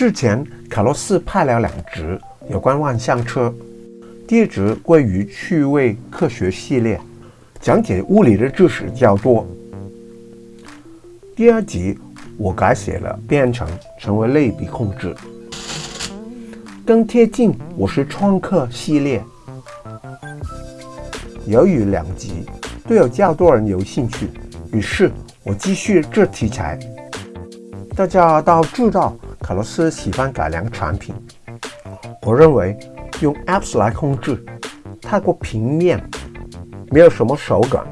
之前，卡洛斯拍了两集有关万向车，第一集归于趣味科学系列，讲解物理的知识较多。第二集我改写了编程，成为类比控制，更贴近我是创客系列。由于两集都有较多人有兴趣，于是我继续这题材。大家都知道。卡洛斯喜欢改良产品，我认为用 apps 来控制太过平面，没有什么手感。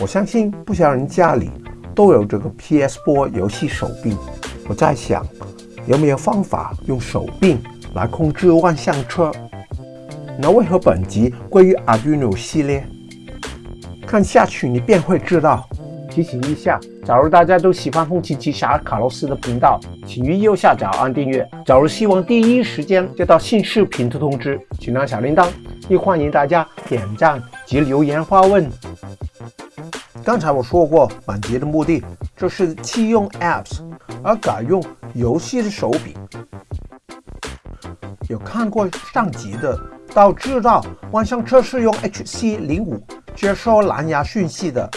我相信不少人家里都有这个 PS 波游戏手柄。我在想，有没有方法用手柄来控制万向车？那为何本集归于 Arduino 系列？看下去你便会知道。提醒一下，假如大家都喜欢红旗旗侠卡洛斯的频道，请于右下角按订阅。假如希望第一时间接到新视频的通知，请按小铃铛。也欢迎大家点赞及留言发问。刚才我说过，本集的目的就是弃用 Apps 而改用游戏的手柄。有看过上集的都知道，万向车是用 HC05 接收蓝牙讯息的。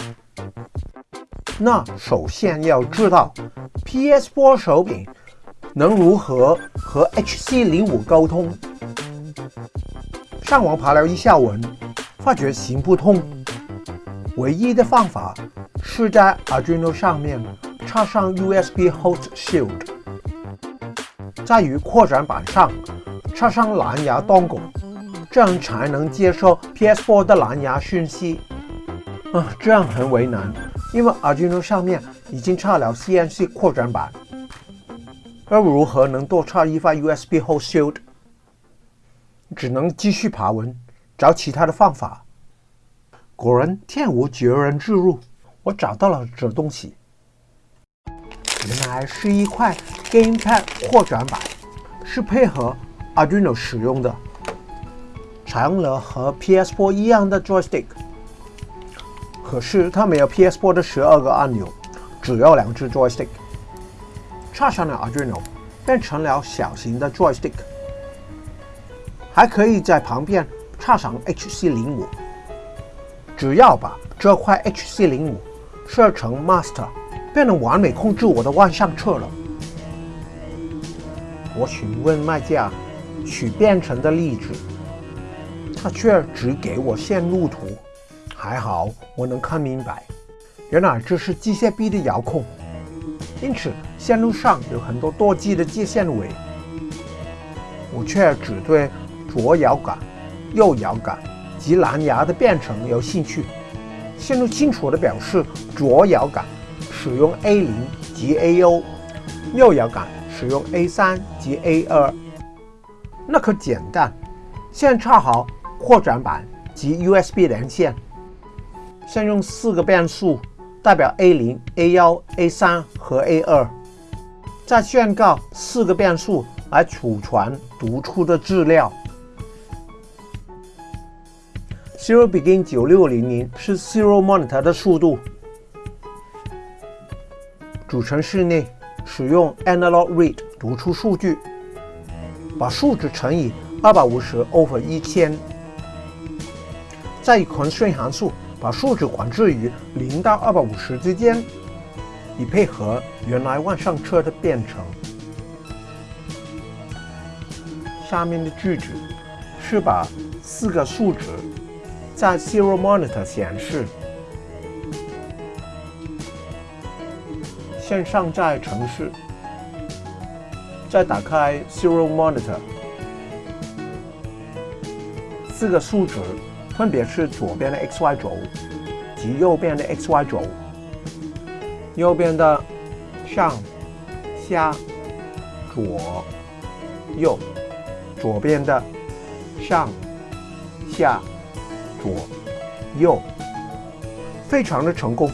那首先要知道，PS 波手柄能如何和 HC05 沟通。上网爬了一下文，发觉行不通。唯一的方法是在 Arduino 上面插上 USB Host Shield，在于扩展板上插上蓝牙 dongle，这样才能接收 PS 波的蓝牙讯息。啊，这样很为难。因为 Arduino 上面已经插了 CNC 扩展板，而如何能多插一块 USB Host 只能继续爬文，找其他的方法。果然天无绝人之路，我找到了这东西，原来是一块 GamePad 扩展板，是配合 Arduino 使用的，采用了和 PS4 一样的 Joystick。可是它没有 PS4 的十二个按钮，只有两只 joystick。插上了 Arduino，变成了小型的 joystick。还可以在旁边插上 HC05。只要把这块 HC05 设成 master，便能完美控制我的万向车了。我询问卖家取编程的例子，他却只给我线路图。还好我能看明白，原来这是机械臂的遥控，因此线路上有很多多机的接线尾。我却只对左摇杆、右摇杆及蓝牙的编程有兴趣。线路清楚地表示，左摇杆使用 A0 及 A1，右摇杆使用 A3 及 A2。那可简单，先插好扩展板及 USB 连线。先用四个变数代表 A0、A1、A3 和 A2，再宣告四个变数来储存读出的资料。Zero Begin 九六零零是 Zero Monitor 的速度。主程式内使用 Analog Read 读出数据，把数值乘以二百五十 over 一千，再以 Ctrl 加函数。把数值管制于零到二百五十之间，以配合原来万上车的编程。下面的句子是把四个数值在 Zero Monitor 显示，先上载程式，再打开 Zero Monitor，四个数值。分别是左边的 x y 轴及右边的 x y 轴，右边的上、下、左、右，左边的上、下、左、右，非常的成功，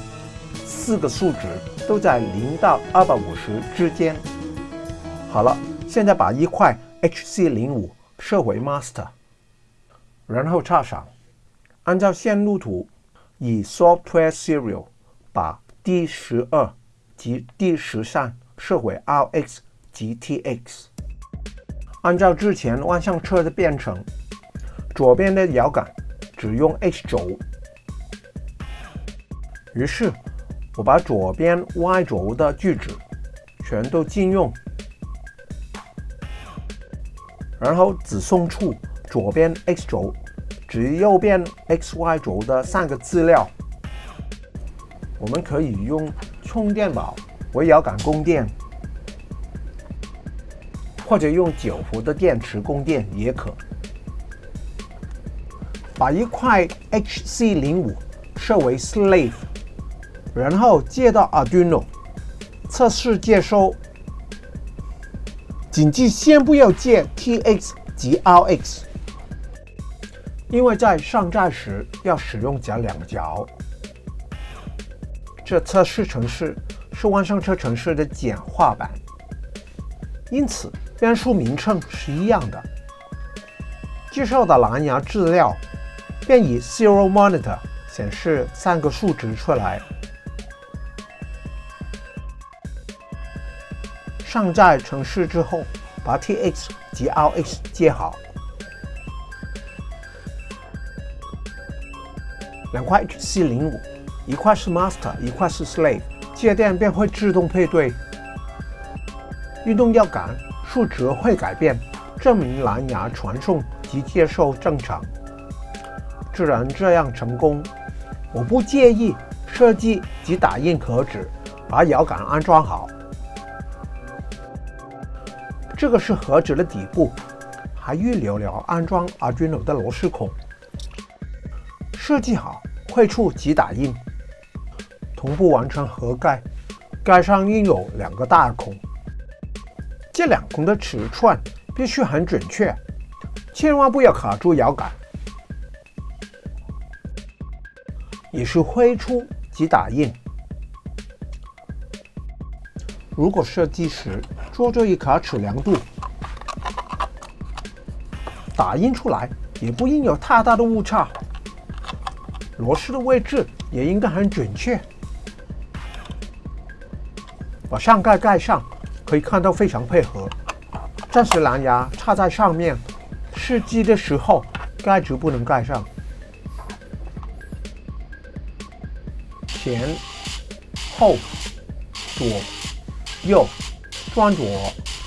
四个数值都在零到二百五十之间。好了，现在把一块 HC05 设为 master，然后插上。按照线路图，以 Software Serial 把第十二及第十三设为 RX 及 TX。按照之前万向车的编程，左边的摇杆只用 X 轴。于是，我把左边 Y 轴的锯齿全都禁用，然后只送出左边 X 轴，指右边 XY 轴的三个资料。我们可以用充电宝为摇杆供电，或者用九伏的电池供电也可。把一块 HC05 设为 slave。然后接到 Arduino 测试接收，谨记先不要接 TX 及 RX，因为在上载时要使用夹两角。这测试程式是万上车程式的简化版，因此变数名称是一样的。接受的蓝牙资料便以 Serial Monitor 显示三个数值出来。上载程式之后，把 TX 及 RX 接好。两块 HC05，一块是 Master，一块是 Slave，接电便会自动配对。运动摇杆数值会改变，证明蓝牙传送及接收正常。既然这样成功，我不介意设计及打印壳纸，把摇杆安装好。这个是盒子的底部，还预留了安装 Arduino 的螺丝孔。设计好绘出及打印，同步完成盒盖，盖上印有两个大孔。这两孔的尺寸必须很准确，千万不要卡住摇杆。也是绘出及打印。如果设计时做这一卡尺量度，打印出来也不应有太大的误差。螺丝的位置也应该很准确。把上盖盖上，可以看到非常配合。暂时蓝牙插在上面，试机的时候盖子不能盖上。前、后、左、右。转左，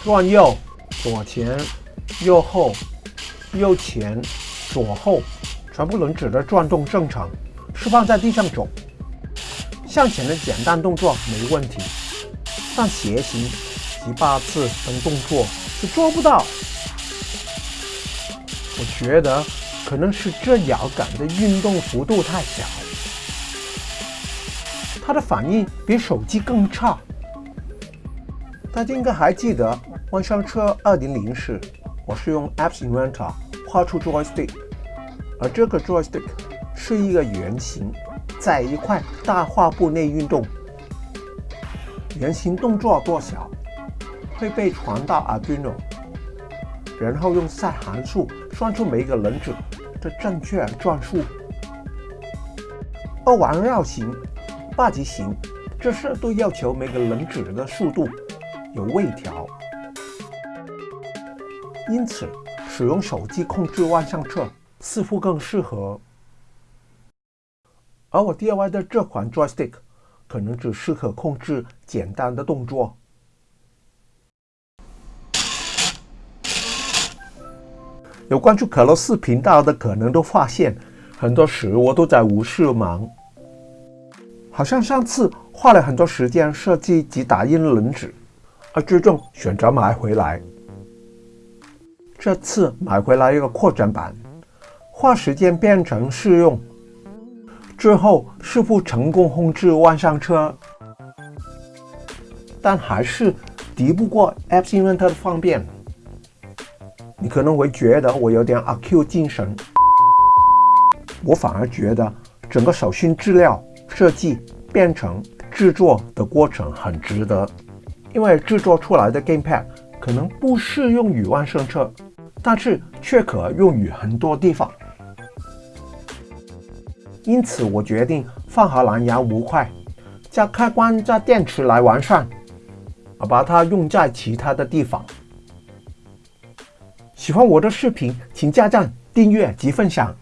转右，左前，右后，右前，左后，全部轮子的转动正常，是放在地上走。向前的简单动作没问题，但斜行及八字等动作是做不到。我觉得可能是这摇杆的运动幅度太小，它的反应比手机更差。大家应该还记得万上车2.0时，我是用 Apps Inventor 画出 joystick，而这个 joystick 是一个圆形，在一块大画布内运动。圆形动作多小，会被传到 Arduino，然后用 set 函数算出每个轮子的正确转速。而环绕型、八极型，这是都要求每个轮子的速度。有微调，因此使用手机控制万向车似乎更适合。而我 DIY 的这款 joystick 可能只适合控制简单的动作。有关注可乐斯频道的，可能都发现，很多时我都在无事忙，好像上次花了很多时间设计及打印轮子。而最终选择买回来。这次买回来一个扩展版，花时间变成试用，之后是否成功控制万上车，但还是敌不过 App Inventor 的方便。你可能会觉得我有点阿 Q 精神，我反而觉得整个手心资料设计、编程、制作的过程很值得。因为制作出来的 gamepad 可能不适用于万圣车，但是却可用于很多地方。因此，我决定放好蓝牙模块，加开关加电池来完善。把它用在其他的地方。喜欢我的视频，请加赞、订阅及分享。